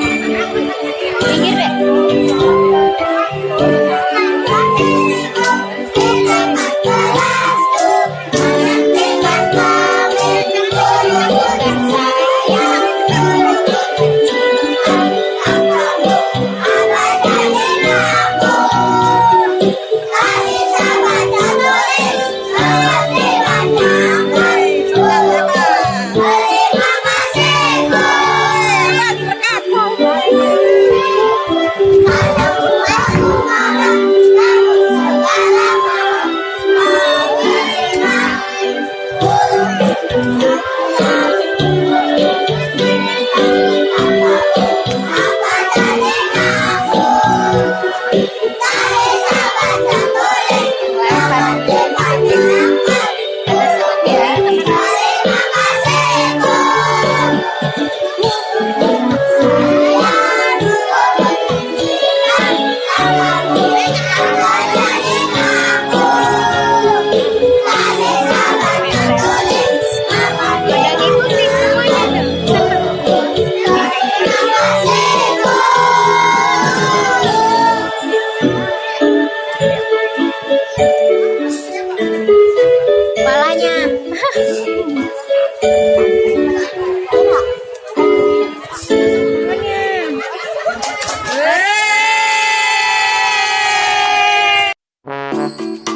听见没？Yeah. Música